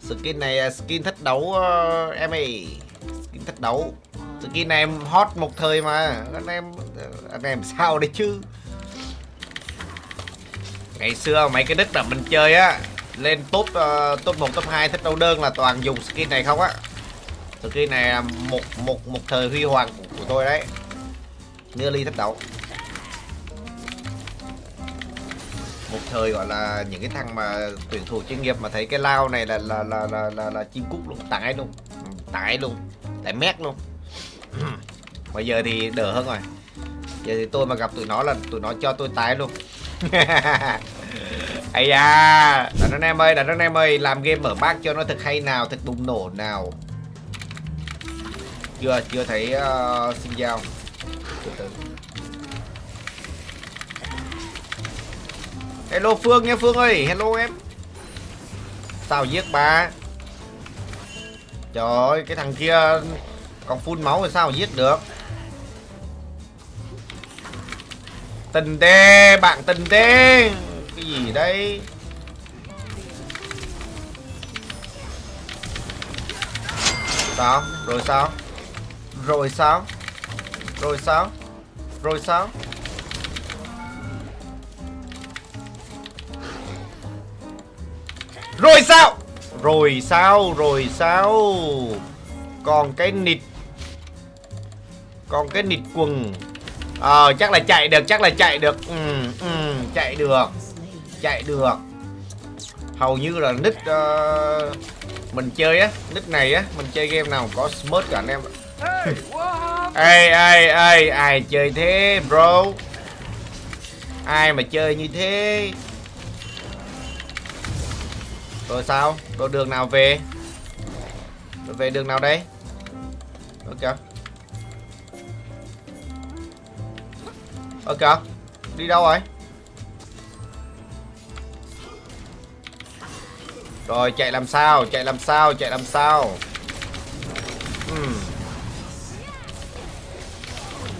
Skin này à, skin thách đấu uh, em ơi. Skin thách đấu. Skin này em hot một thời mà. Anh em ờ, Anh em sao đấy chứ? Ngày xưa mấy cái đích là mình chơi á Lên top uh, top 1, top 2 thích đấu đơn là toàn dùng skin này không á. Skin này là một một một thời huy hoàng của, của tôi đấy. Nearly thách đấu. Một thời gọi là những cái thằng mà tuyển thủ chuyên nghiệp mà thấy cái lao này là là là là là, là chim cúc luôn tải luôn. Ừ, tải luôn tải mét luôn. Bây giờ thì đỡ hơn rồi. Giờ thì tôi mà gặp tụi nó là tụi nó cho tôi tái luôn. Ây da đàn anh em ơi đàn anh em ơi làm game mở bác cho nó thật hay nào thật bùng nổ nào. Chưa chưa thấy uh, xin giao. Từ từ. Hello Phương nha Phương ơi, Hello em. Sao giết ba? Trời ơi, cái thằng kia Còn phun máu thì sao giết được? Tình tê, Bạn tình tê. Cái gì đây? Sao? Rồi sao? Rồi sao? Rồi sao? Rồi sao? Rồi sao? Rồi sao Rồi sao? Còn cái nịt. Còn cái nịt quần. Ờ chắc là chạy được Chắc là chạy được. Ừ, ừ, Chạy được. Chạy được. Hầu như là nick uh, Mình chơi á Nick này á Mình chơi game nào có smart cả anh em Ê ê ê Ai chơi thế bro? Ai mà chơi như thế rồi sao? Rồi đường nào về? Rồi về đường nào đây? Ok. Ok. Đi đâu rồi? Rồi chạy làm sao? Chạy làm sao? Chạy làm sao? Uhm.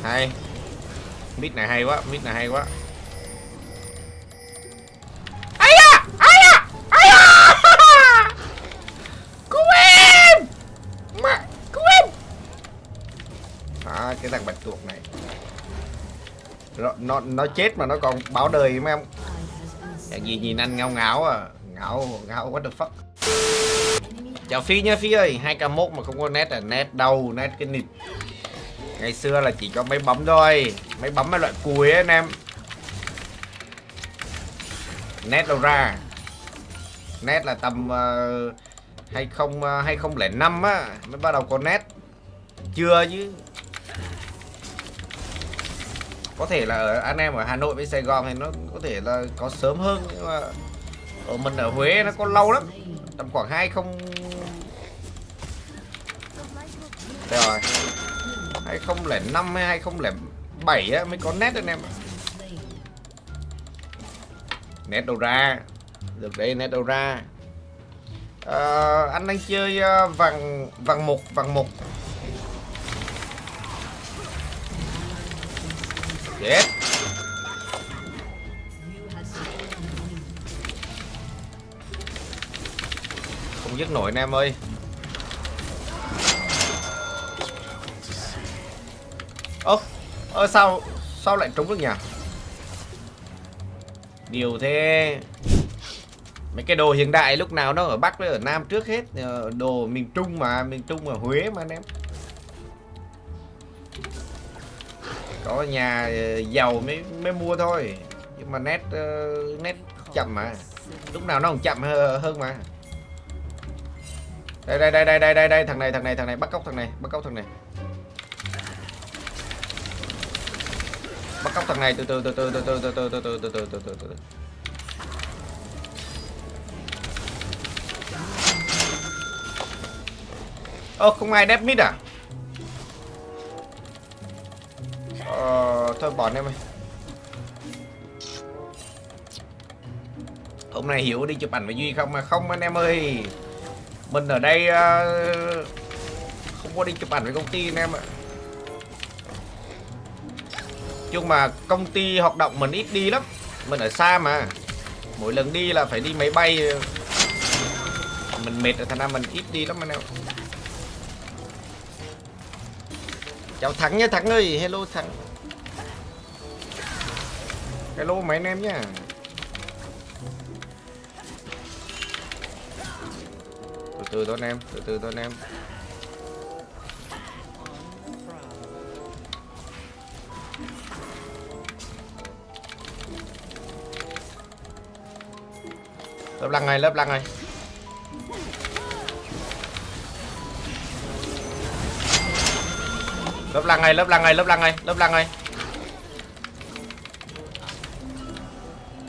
Hay. mít này hay quá, mít này hay quá. Cái thằng bạch tuộc này. Nó, nó nó chết mà nó còn báo đời mấy em. Dạng gì nhìn anh ngáo ngáo à? Ngáo ngáo what the fuck? Chào phi nha phi ơi. Hai k mốt mà không có nét à? Nét đâu nét cái nịt. Ngày xưa là chỉ có mấy bấm thôi. Mấy bấm mấy loại cùi ấy anh em. Nét đâu ra? Nét là tầm uh, 20 uh, 2005 á. Mới bắt đầu có nét chưa chứ có thể là ở anh em ở Hà Nội với Sài Gòn thì nó có thể là có sớm hơn nhưng mà ở mình ở Huế nó có lâu lắm tầm khoảng hai không đây rồi. Hai không lẻ năm hay hai không lẻ bảy á mới có nét anh em nét đâu ra. Được đây nét đâu ra. À, anh đang chơi ờ, vàng vàng một vàng một. Chết. Không dứt nổi anh em ơi. Ơ Ơ, sao Sao lại trúng được nhỉ? Điều thế. Mấy cái đồ hiện đại lúc nào nó ở Bắc với ở Nam trước hết. Ờ, đồ miền Trung mà, Miền Trung ở Huế mà anh em. Có nhà giàu mới mới mua thôi nhưng mà nét uh, nét chậm mà lúc nào nó còn chậm hơn mà đây đây đây đây đây đây đây thằng này thằng này thằng này bắt cóc thằng này bắt cóc thằng này bắt cóc thằng này từ từ từ từ từ từ từ từ từ từ từ từ từ từ ơ không ai đép mít à thôi bỏ em ơi. Hôm nay Hiểu đi chụp ảnh với Duy không mà không anh em ơi. Mình ở đây uh, Không có đi chụp ảnh với công ty anh em ạ. Chung mà công ty hoạt động mình ít đi lắm. Mình ở xa mà. Mỗi lần đi là phải đi máy bay. Mình mệt rồi thành ra mình ít đi lắm anh em. Chào thắng nhé thắng ơi. Hello thắng hello, mấy anh em nhá. Từ từ thôi anh em, từ từ thôi anh em. Lớp lăng này, lớp lăng này. Lớp lăng này, lớp lăng này, lớp lăng này, lớp lăng này.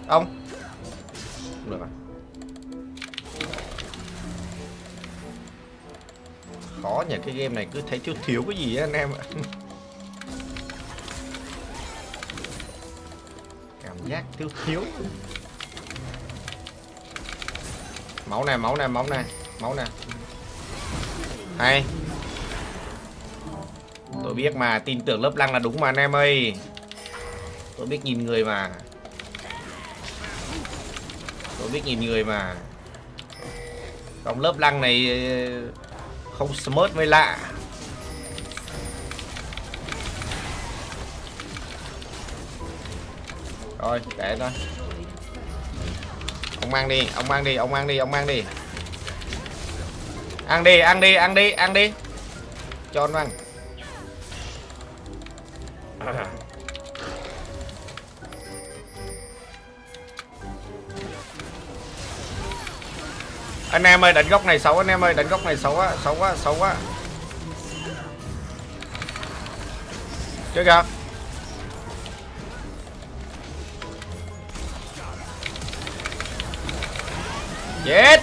Ông. Không được à khó nhỉ cái game này cứ thấy thiếu thiếu cái gì á anh em ạ. Cảm giác thiếu thiếu. Máu này máu này máu này máu này hay. Tôi biết mà tin tưởng lớp lăng là đúng mà anh em ơi. Tôi biết nhìn người mà tôi biết nhìn người mà. Trong lớp lăng này ờ, không smart mới lạ. Rồi để thôi ông mang đi, ông mang đi, ông mang đi, ông mang đi. Ăn đi ăn đi ăn đi ăn đi. Cho nó ăn. anh em ơi, đánh góc này xấu, anh em ơi, đánh góc này xấu quá xấu quá xấu quá. Chơi kìa. Chết.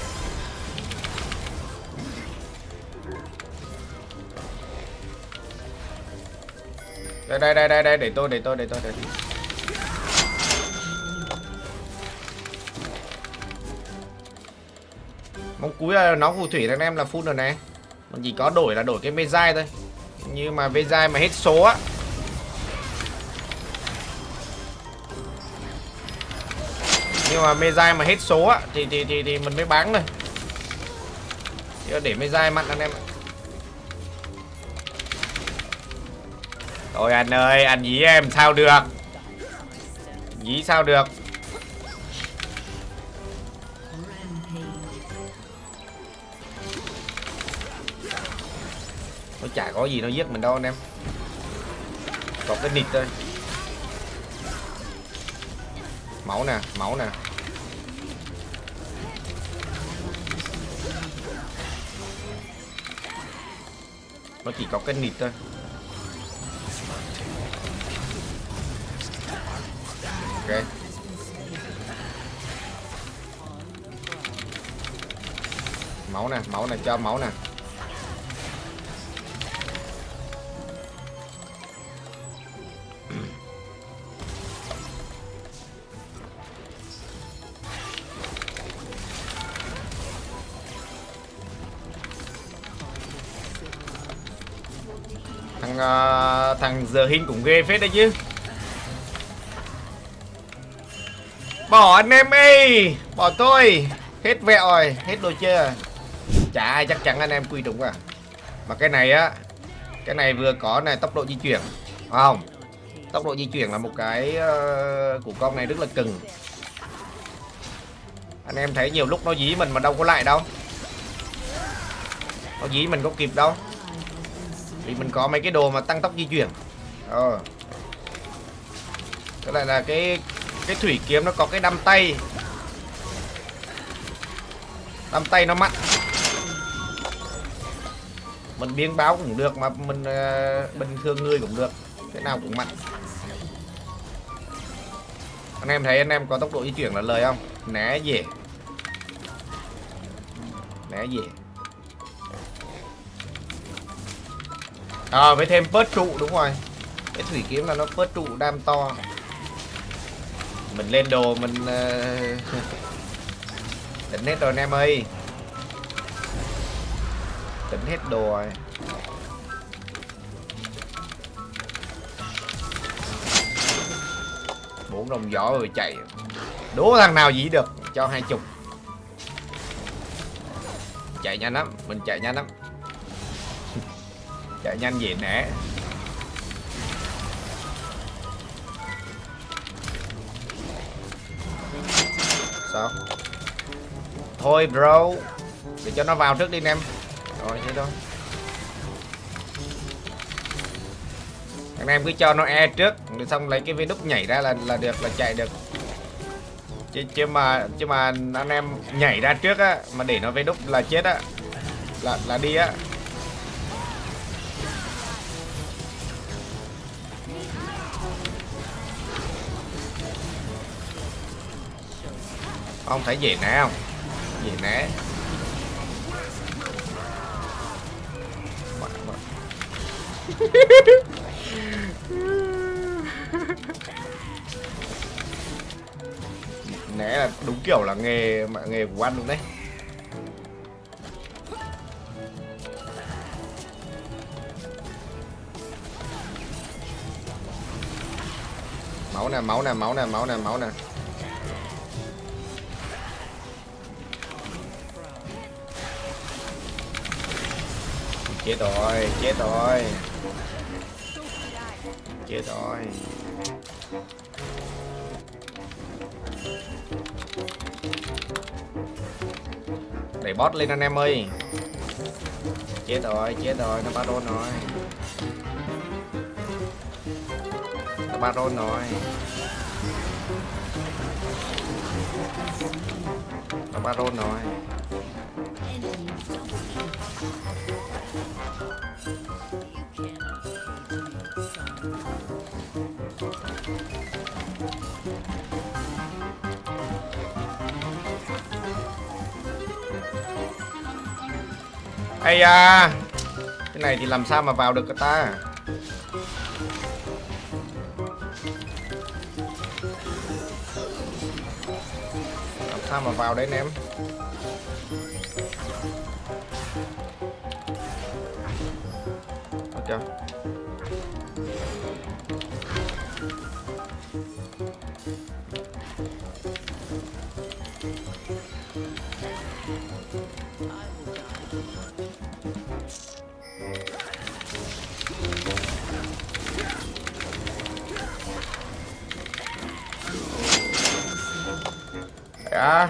Đây đây đây đây đây, để tôi để tôi để tôi để tôi. Mong cuối là nó phù thủy anh em là full rồi này. Còn chỉ có đổi là đổi cái mê dai thôi. Như mà mê dai mà hết số á. Nhưng mà mê dai mà hết số á thì thì thì thì mình mới bán thôi. Để mê dai mặn anh em ạ. Thôi anh ơi, anh dí em sao được? Dí sao được? Nó chả có gì nó giết mình đâu anh em. Có cái nịt thôi. Máu nè, máu nè. Nó chỉ có cái nịt thôi. Ok. Máu nè, máu nè, cho máu nè. Thằng giờ hình cũng ghê phết đấy chứ. Bỏ anh em ơi bỏ tôi. Hết vẹo rồi hết đồ chơi rồi. Chả ai chắc chắn anh em quy đúng à. Mà cái này á cái này vừa có này tốc độ di chuyển phải không? Tốc độ di chuyển là một cái uh, của con này rất là cần anh em thấy nhiều lúc nó dí mình mà đâu có lại đâu. Nó dí mình có kịp đâu vì mình có mấy cái đồ mà tăng tốc di chuyển. Ờ. Cái này là cái cái thủy kiếm nó có cái đâm tay. Đâm tay nó mặn. Mình biến báo cũng được mà mình uh, bình thường người cũng được. Cái nào cũng mặn. Anh em thấy anh em có tốc độ di chuyển là lời không? Né dễ. Né dễ. À với thêm bớt trụ đúng rồi. Cái thủy kiếm là nó bớt trụ đam to. Mình lên đồ mình uh, tỉnh hết rồi anh em ơi. Tỉnh hết đồ rồi. Bốn đồng giỏ rồi chạy. Đố thằng nào dĩ được cho hai chục. Chạy nhanh lắm mình chạy nhanh lắm chạy nhanh về nè. Sao? Thôi, bro. Để cho nó vào trước đi, anh em. Rồi, thế thôi. Anh em cứ cho nó e trước rồi xong lấy cái viên đúc nhảy ra là là được, là chạy được. Chứ chứ mà chứ mà anh em nhảy ra trước á, mà để nó viên đúc là chết á, là là đi á. Ông thấy gì nè không? Gì nè né là đúng kiểu là nghề mà, nghề của anh luôn đấy. Máu nè máu nè máu nè máu nè máu nè. Chết rồi chết rồi. Chết rồi. Đẩy bot lên anh em ơi. Chết rồi chết rồi, nó baron rồi. Nó baron rồi. Nó baron rồi. Ây da. Cái này thì làm sao mà vào được ta? Làm sao mà vào đấy anh em Ok à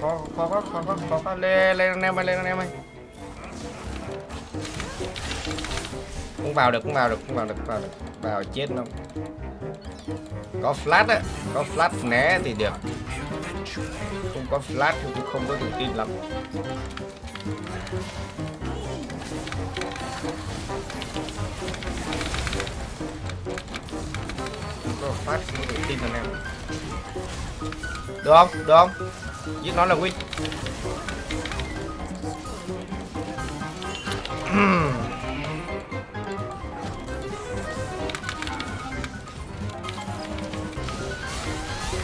khó khó khó khó khó khó khó lên lên anh em ơi lên anh em ơi. Cũng vào được, cũng vào được, cũng vào được vào được. Vào chết không có flash á, có flash né thì được. Không có flash thì cũng không có tự tin lắm. Có flash không có tự tin anh em được không? Được không? Giết nó là win.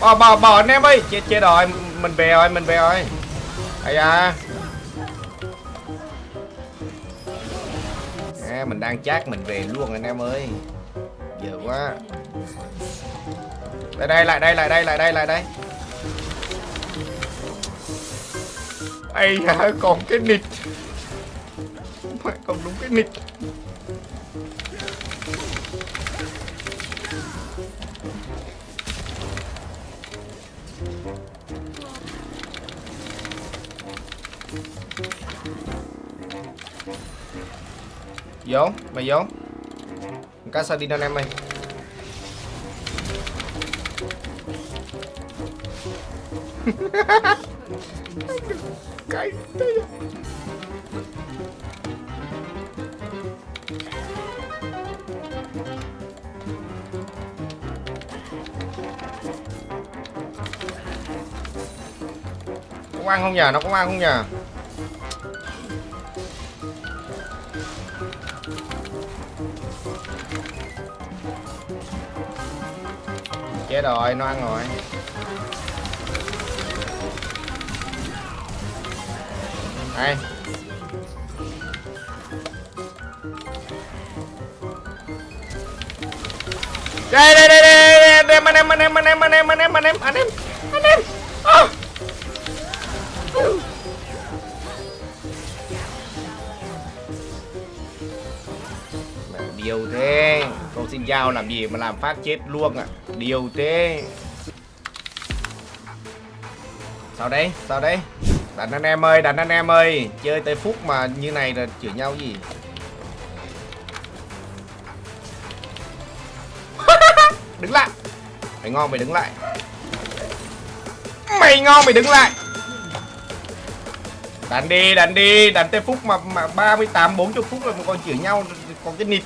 Bỏ bỏ bỏ anh em ơi chết chết rồi mình về rồi mình về rồi ai da. À, mình đang chát mình về luôn anh em ơi. Giờ quá. Lại đây lại đây lại đây lại đây lại đây. Ây da còn cái nịt. Mẹ còn đúng cái nịt. Vô, mày vô. Cá sao đi anh em ơi cái có ăn không nhờ? Nó có ăn không nhờ? Chết rồi, nó ăn rồi. đây. Đây đây đây đây đây anh em anh em anh em anh em anh em anh em anh em anh em anh em. Ờ. Điều thế, con xin dao làm gì mà làm phát chết luôn à? Điều thế. Sao đấy sao đấy? Đánh anh em ơi Đánh anh em ơi. Chơi tới phút mà như này là chửi nhau gì? Đứng lại. Mày ngon mày đứng lại. Mày ngon mày đứng lại. Đánh đi, đánh đi, đánh tới phút mà mà 38 40 phút rồi mà còn chửi nhau còn cái nịt.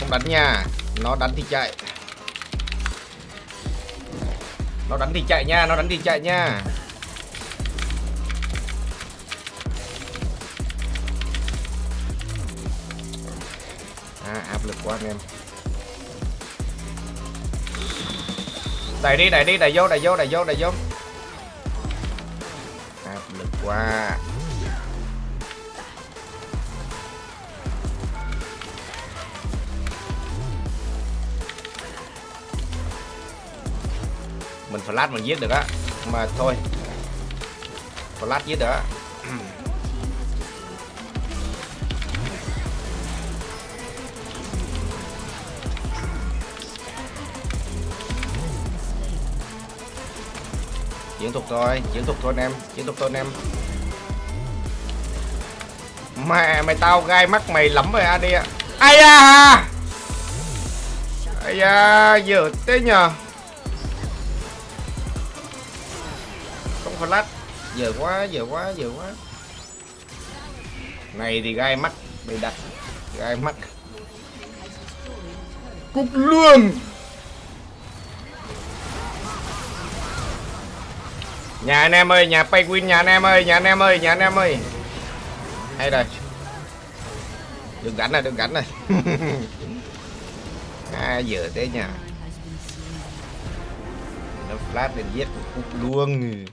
Không đánh nha, nó đánh thì chạy. Nó đánh thì chạy nha, nó đánh thì chạy nha. À, áp lực quá anh em. đẩy đi đẩy đi đẩy vô đẩy vô đẩy vô đẩy vô áp lực quá mình flash mình giết được á. Mà thôi. Flash giết được á. Chiến thuật thôi chiến thuật thôi anh em chiến thuật thôi anh em. Mẹ mày tao gai mắt mày lắm rồi ad ạ. Ai da! Ai da giờ thế nhờ. Flash giờ quá giờ quá giờ quá này thì gai mắt bị đặt gai mắt cục luôn Nhà anh em ơi, nhà Paywin nhà anh em ơi, nhà anh em ơi, nhà anh em ơi. Hay rồi. Đừng gánh này, đừng gánh này. à, giờ thế nhà Nó flash lên giết cục luôn.